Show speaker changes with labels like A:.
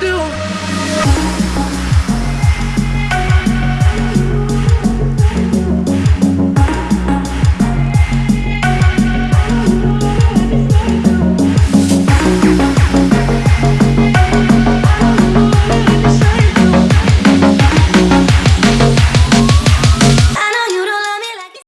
A: do.